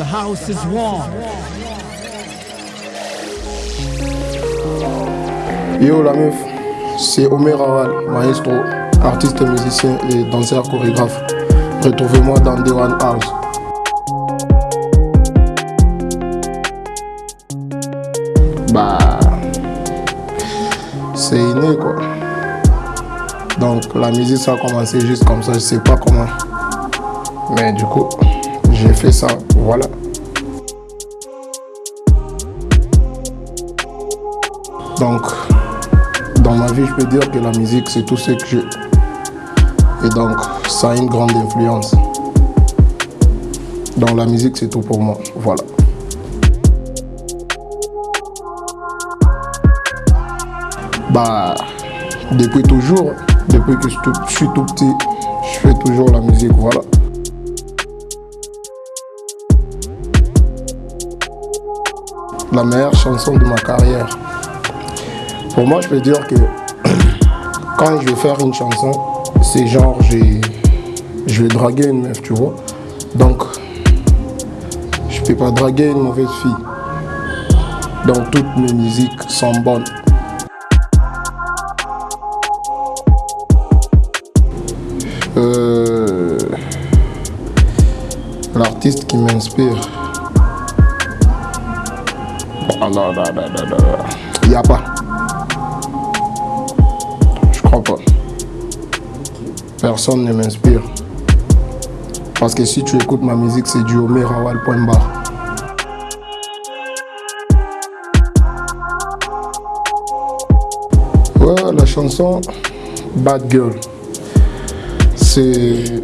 The house is warm. Yo la meuf, c'est Omer Awal, maestro, artiste musicien et danseur chorégraphe. Retrouvez-moi dans One House. Bah, c'est inné quoi. Donc la musique ça a commencé juste comme ça, je sais pas comment. Mais du coup, j'ai fait ça, voilà. Donc, dans ma vie, je peux dire que la musique, c'est tout ce que j'ai. Et donc, ça a une grande influence. Dans la musique, c'est tout pour moi. Voilà. Bah, depuis toujours, depuis que je suis tout petit, je fais toujours la musique, voilà. La meilleure chanson de ma carrière. Pour moi, je peux dire que quand je vais faire une chanson, c'est genre, je vais draguer une meuf, tu vois. Donc, je peux pas draguer une mauvaise fille. Donc, toutes mes musiques sont bonnes. Euh, L'artiste qui m'inspire. Non. Il n'y a pas. Je crois pas. Personne ne m'inspire. Parce que si tu écoutes ma musique, c'est du Omer Awal point barre. Ouais, la chanson Bad Girl. C'est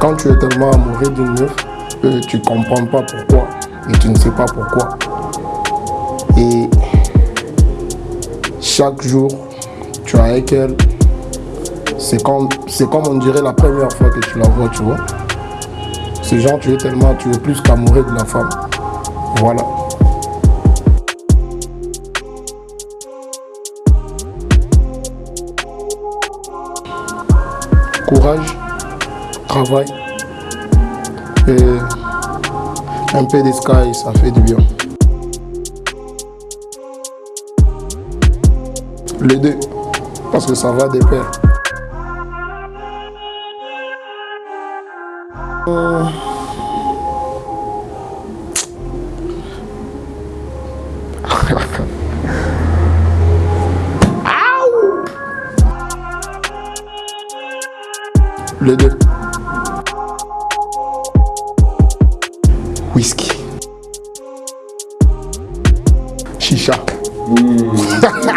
quand tu es tellement amoureux d'une meuf, euh, tu comprends pas pourquoi et tu ne sais pas pourquoi. Et chaque jour, tu es avec elle. C'est comme, comme on dirait la première fois que tu la vois, tu vois. C'est genre, tu es tellement, tu es plus qu'amoureux de la femme. Voilà. Courage, travail et un peu de sky, ça fait du bien. Les deux, parce que ça va de pair. Euh. Les deux. Whisky. Shisha. Mm.